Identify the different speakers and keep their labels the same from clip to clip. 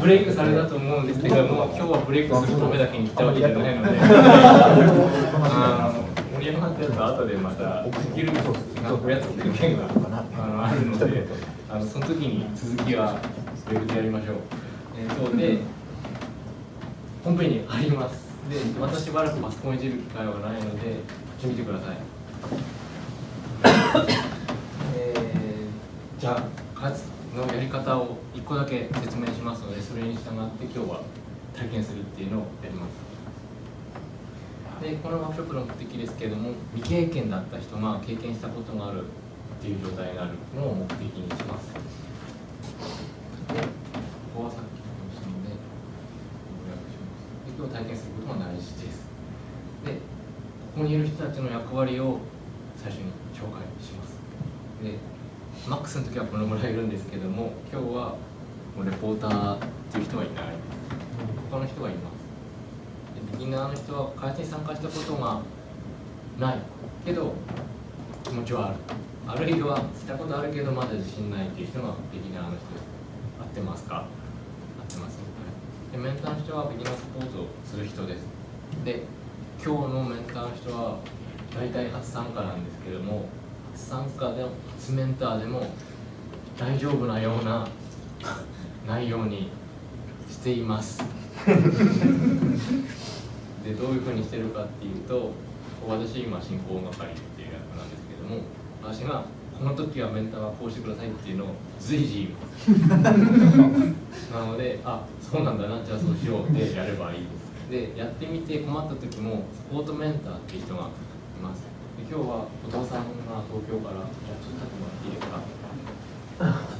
Speaker 1: ブレイクされたと思うんですけども、今日はブレイクするためだけに来たわけじゃないので、盛り上がったやつは後でまたスキルがおやつっていう件があのあるので、あのその時に続きはブレイクでやりましょう。えー、そうで本編に入ります。で、またしばらくパソコンいじる機会はないので、こっち見てください。じゃあ、カツのやり方を1個だけ説明しますので、それに従って今日は体験するっていうのをやります。で、このワークショップの目的ですけれども、未経験だった人が経験したことがあるっていう状態になるのを目的にします。で、ここはさっきを体験することが大事ですでここにいる人たちの役割を最初に紹介しますでマックスの時はこのぐらいいるんですけども今日はもうレポーターっていう人はいない。他の人がいます。でビギナーの人は開発に参加したことがないけど気持ちはある。あるいはしたことあるけどまだ自信ないっていう人がビギナーの人合ってますか？合ってます。でメンターの人はビギナーサポートをする人です。で今日のメンターの人は大体初参加なんですけども参加でも初メンターでも大丈夫なような内容にしています。でどういうふうにしてるかっていうと私今進行係っていう役なんですけども私がこの時はメンターはこうしてくださいっていうのを随時言います。なのであそうなんだなじゃあそうしようでやればいい。ですでやってみて困った時もサポートメンターっていう人がいます。今日は後藤さんが東京からじゃあちょっと立ってもらっていいですか？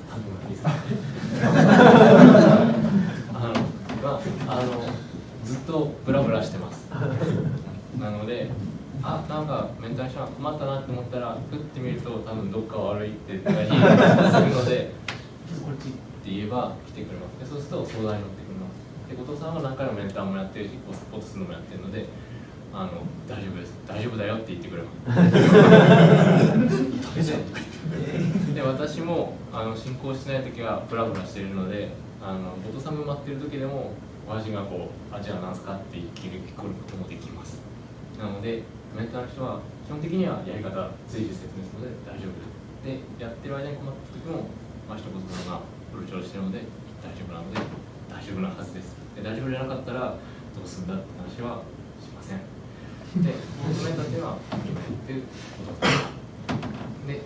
Speaker 1: 立ってもらっていいですか？あの、まあ、あのずっとブラブラしてます。なのであなんかメンタルション困ったなって思ったらふってみると多分どっか悪いって言ったりするのでこっちって言えば来てくれます。でそうすると相談に乗ってくれます。で後藤さんは何回もメンターもやってるしサポートするのもやってるのであの大丈夫です大丈夫だよって言ってくれます で私もあの進行しない時はブラブラしているのであの後藤さんが待ってる時でも私がこう「あじゃあ何すか?」って聞くこともできます。なのでメンターの人は基本的にはやり方随時説明するので大丈夫です。でやってる間に困った時も、まあ、一言のがプロ調してるので大丈夫なので大丈夫なはずです。で大丈夫じゃなかったらどうするんだって話はでコメントっていうのは決めてことで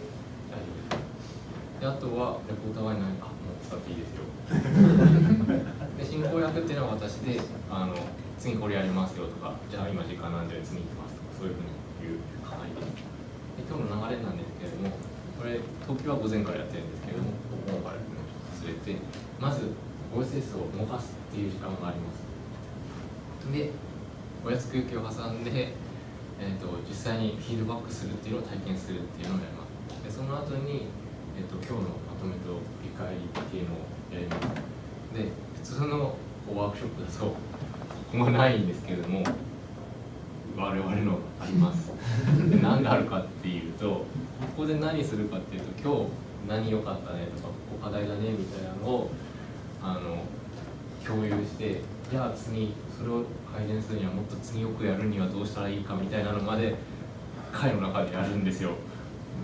Speaker 1: 大丈夫ですであとはレポーターはいないあもう使っていいですよ で進行役っていうのは私であの次これやりますよとかじゃあ今時間なんで次行きますそういうふうに言う係です。で今日の流れなんですけれども、これ、東京は午前からやってるんですけれども、午後から忘れて、まず OSS を動かすっていう時間があります。で、おやつ休憩を挟んで、えーと、実際にフィードバックするっていうのを体験するっていうのをやります。でその後に、えーと、今日のまとめと振り返りっていうのをやります。で、普通のワークショップだと、ここがないんですけれども、我々のありますで何があるかっていうとここで何するかっていうと今日何良かったねとかここ課題だねみたいなのをあの共有してじゃあ次それを改善するにはもっと次よくやるにはどうしたらいいかみたいなのまで会の中でやるんですよ。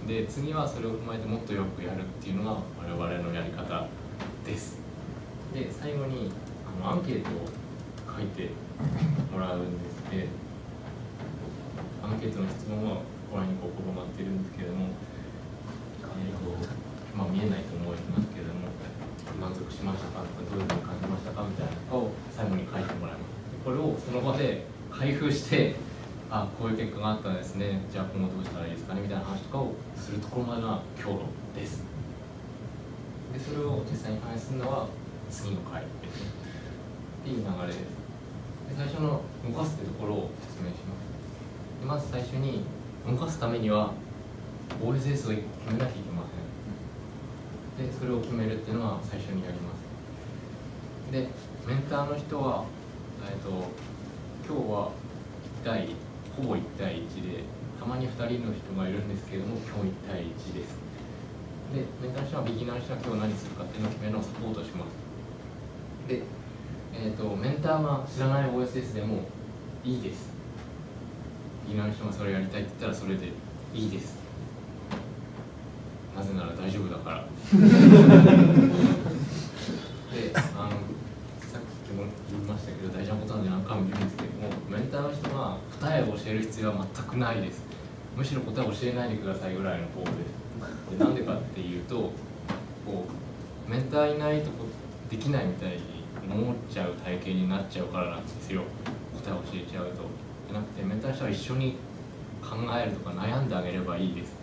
Speaker 1: で次はそれを踏まえてもっとよくやるっていうのが我々のやり方です。で最後にあのアンケートを書いてもらうんですけどアンケートの質問はご覧にこう転がってるんですけれども、えーとまあ、見えないその場で開封してあこういう結果があったんですね。じゃあ今後どうしたらいいですかねみたいな話とかをするところまでが今日です。でそれを実際に反映するのは次の回ですね。っていう流れです。で最初の動かすってところを説明します。まず最初に動かすためには OSS を決めなきゃいけません。でそれを決めるっていうのは最初にやります。でメンターの人は、えーと、今日は1対ほぼ1対1でたまに2人の人がいるんですけれども今日1対1です。でメンターの人はビギナーの人は今日何するかっていうのを決めるのをサポートします。で、えーと、メンターが知らない OSS でもいいです。ビギナーの人がそれやりたいって言ったらそれでいいです。なぜなら大丈夫だから。であのさっきも言いましたけど大事なことなんで何回も言うんですけどもメンターの人が答えを教える必要は全くないです。むしろ答えを教えないでくださいぐらいの方です。でなんでかっていうとこうメンターいないとこできないみたいに思っちゃう体型になっちゃうからなんですよ。答えを教えちゃうと。じゃなくてメンターの人は一緒に考えるとか悩んであげればいいです。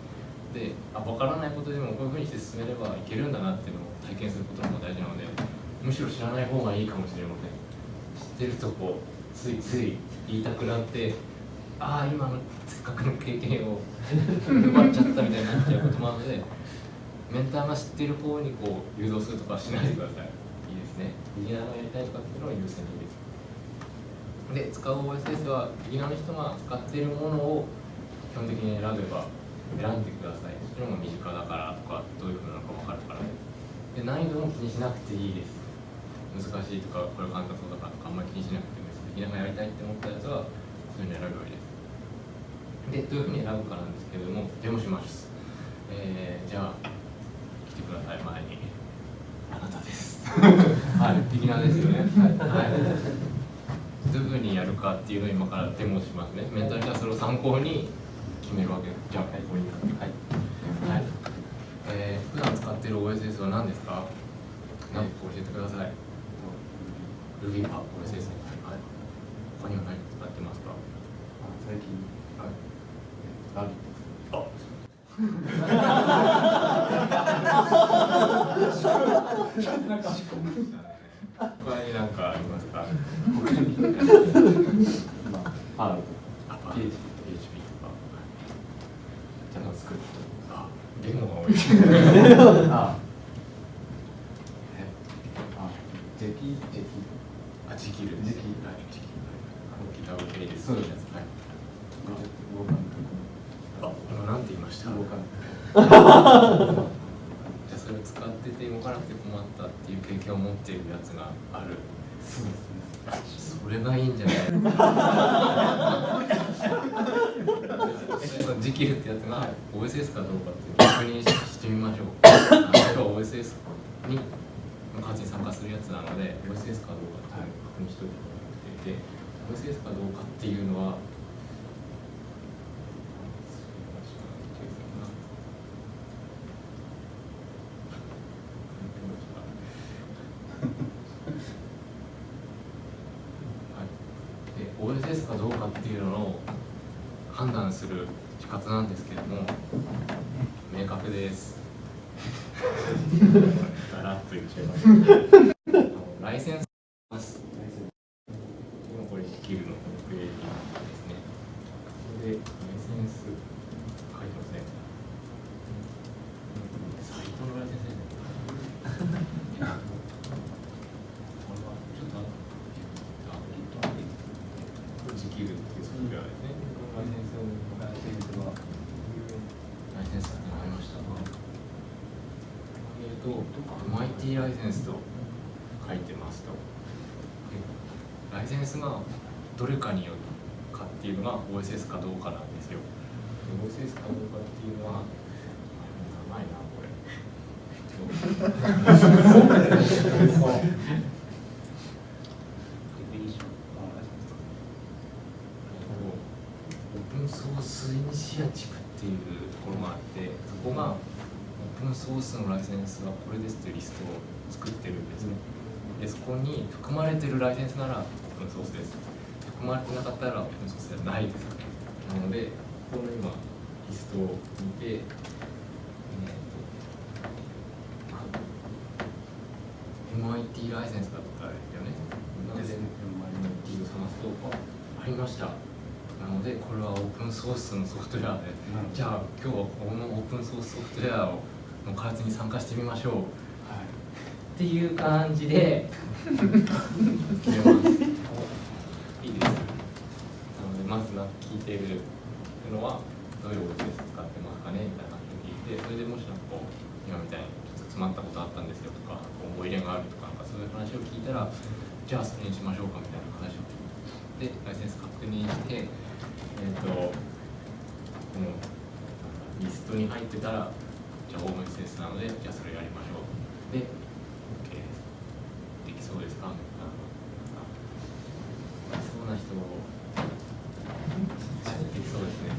Speaker 1: であ分からないことでもこういうふうにして進めればいけるんだなっていうのを体験することの方が大事なのでむしろ知らない方がいいかもしれません。知ってるとこうついつい言いたくなってああ今のせっかくの経験を奪っちゃったみたいになっちゃうこともあるのでメンターが知ってる方にこう誘導するとかしないでください。いいですね。ビギナーがやりたいとかっていうのは優先にいいですで使う OSS はビギナーの人が使っているものを基本的に選べば選んでください。それも身近だからとかどういうふうなのか分かるからで難易度も気にしなくていいです。難しいとかこれ簡単そうだからとかあんまり気にしなくてもいいですビギナーがやりたいって思ったやつはそういうの選べばいいです。でどういうふうに選ぶかなんですけれどもデモしますえー、じゃあ来てください前にあなたです はいビギナーですよねはい、はいどういうふうにやるかっていうのを今からデモしますね。メンタルがそれを参考に決めるわけです。じゃあ、ここにはい。はい。えー、普段使っている OSS は何ですか？何か教えてください。Ruby パ OSS。はい。他には何使ってますか？
Speaker 2: 最近。
Speaker 1: 他に何かありますか、
Speaker 2: まあ、パールと
Speaker 1: あ
Speaker 2: か、PHP。
Speaker 1: PHP とか。
Speaker 2: JavaScript。
Speaker 1: あ、
Speaker 2: あ、あ、ジェキ、ジェキ。
Speaker 1: あ、ジキルです。
Speaker 2: ジキ
Speaker 1: はい、ジキル。あのギターをプレイです。
Speaker 2: そうです
Speaker 1: はい。
Speaker 2: 動かん
Speaker 1: あ、今なんて言いました。
Speaker 2: 動かん
Speaker 1: じゃあそれを使ってて動かなくて困ったっていう経験を持っているやつがある。
Speaker 2: そうですね。
Speaker 1: それがいいんじゃない？そのジキルってやつが OSS かどうかっていうのを確認してみましょう。あの人は OSS に活に参加するやつなので OSS かどうかっていうのを確認しておいてもらっていて OSS かどうかっていうのははい、で OSS かどうかっていうのを判断する仕方なんですけども明確です。だらっと言っちゃいます。あのライセンスます。今これスキルのクリエイティブですね。これでライセンス書いてますね。サイトのライセンスね。これはちょっとあこれジキルっていうソフトウェアですね。このライセンスを
Speaker 2: ライセンスは、
Speaker 1: ライセンスってありましたえっ、と、マイティライセンスと書いてますと。でライセンスがどれかによるかっていうのが OSS かどうかなんですよ。で OSS かどうかっていうのは、長いな、これ。オープンソースイニシアチブっていうところがあってそこがオープンソースのライセンスはこれですっていうリストを作ってるんですね。でそこに含まれてるライセンスならオープンソースです。含まれてなかったらオープンソースじゃないです。なのでこの今リストを見て、えーと MIT ライセンスだったよね。なので MIT を探すとありました。なのでこれはオープンソースのソフトウェアで。じゃあ今日はこのオープンソースソフトウェアをの開発に参加してみましょう、
Speaker 2: はい、
Speaker 1: っていう感じで。決めます。いいです。なのでまずは聞いてるのはどういうお家でス使ってますかねみたいな聞いてそれでもしなんかこう今みたいにちょっと詰まったことあったんですよとか思い入れがあるとかなんかそういう話を聞いたらじゃあそれにしましょうかみたいな話をでライセンス確認してえっ、ー、とこのリストに入ってたらじゃあオーブン施なのでじゃあそれやりましょう。で OK できそうですか？そうな人できそうですね。